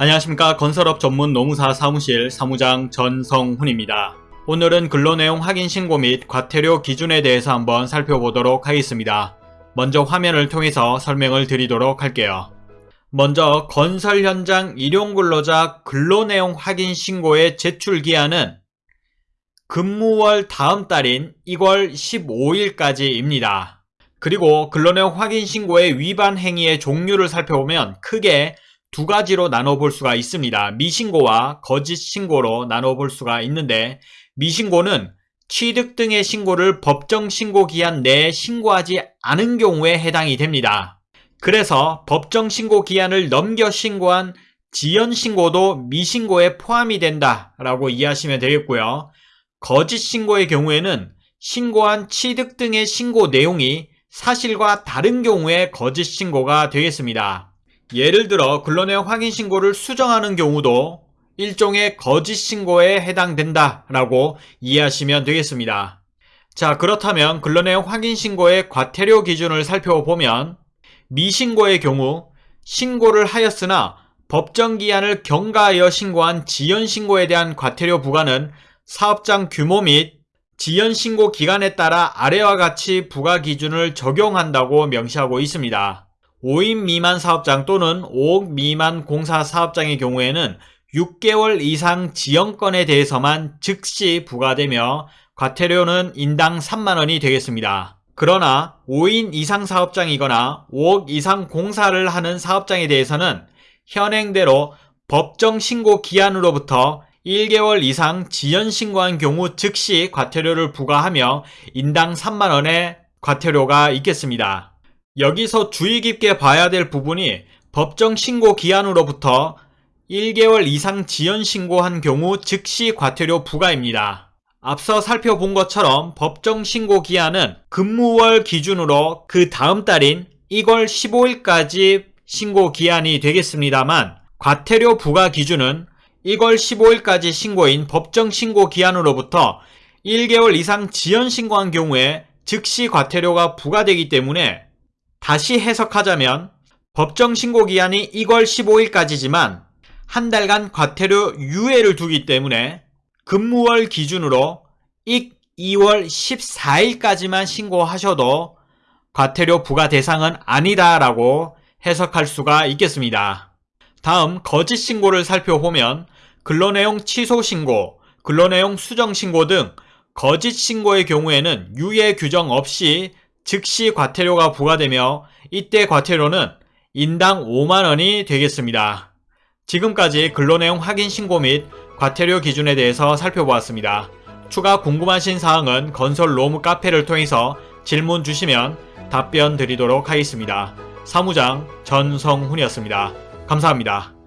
안녕하십니까 건설업 전문 노무사 사무실 사무장 전성훈입니다. 오늘은 근로내용 확인 신고 및 과태료 기준에 대해서 한번 살펴보도록 하겠습니다. 먼저 화면을 통해서 설명을 드리도록 할게요. 먼저 건설 현장 일용 근로자 근로내용 확인 신고의 제출 기한은 근무월 다음 달인 2월 15일까지입니다. 그리고 근로내용 확인 신고의 위반 행위의 종류를 살펴보면 크게 두 가지로 나눠볼 수가 있습니다. 미신고와 거짓 신고로 나눠볼 수가 있는데 미신고는 취득 등의 신고를 법정 신고 기한 내에 신고하지 않은 경우에 해당이 됩니다. 그래서 법정 신고 기한을 넘겨 신고한 지연 신고도 미신고에 포함이 된다라고 이해하시면 되겠고요. 거짓 신고의 경우에는 신고한 취득 등의 신고 내용이 사실과 다른 경우에 거짓 신고가 되겠습니다. 예를 들어 근로내용 확인 신고를 수정하는 경우도 일종의 거짓 신고에 해당된다 라고 이해하시면 되겠습니다. 자 그렇다면 근로내용 확인 신고의 과태료 기준을 살펴보면 미신고의 경우 신고를 하였으나 법정기한을 경과하여 신고한 지연신고에 대한 과태료 부과는 사업장 규모 및 지연신고 기간에 따라 아래와 같이 부과 기준을 적용한다고 명시하고 있습니다. 5인 미만 사업장 또는 5억 미만 공사 사업장의 경우에는 6개월 이상 지연건에 대해서만 즉시 부과되며 과태료는 인당 3만원이 되겠습니다. 그러나 5인 이상 사업장이거나 5억 이상 공사를 하는 사업장에 대해서는 현행대로 법정 신고 기한으로부터 1개월 이상 지연 신고한 경우 즉시 과태료를 부과하며 인당 3만원의 과태료가 있겠습니다. 여기서 주의 깊게 봐야 될 부분이 법정 신고 기한으로부터 1개월 이상 지연 신고한 경우 즉시 과태료 부과입니다. 앞서 살펴본 것처럼 법정 신고 기한은 근무월 기준으로 그 다음 달인 2월 15일까지 신고 기한이 되겠습니다만 과태료 부과 기준은 1월 15일까지 신고인 법정 신고 기한으로부터 1개월 이상 지연 신고한 경우에 즉시 과태료가 부과되기 때문에 다시 해석하자면 법정 신고 기한이 2월 15일까지지만 한 달간 과태료 유예를 두기 때문에 근무월 기준으로 익 2월 14일까지만 신고하셔도 과태료 부과 대상은 아니다라고 해석할 수가 있겠습니다. 다음 거짓 신고를 살펴보면 근로내용 취소 신고, 근로내용 수정 신고 등 거짓 신고의 경우에는 유예 규정 없이 즉시 과태료가 부과되며 이때 과태료는 인당 5만원이 되겠습니다. 지금까지 근로내용 확인 신고 및 과태료 기준에 대해서 살펴보았습니다. 추가 궁금하신 사항은 건설 로무 카페를 통해서 질문 주시면 답변 드리도록 하겠습니다. 사무장 전성훈이었습니다. 감사합니다.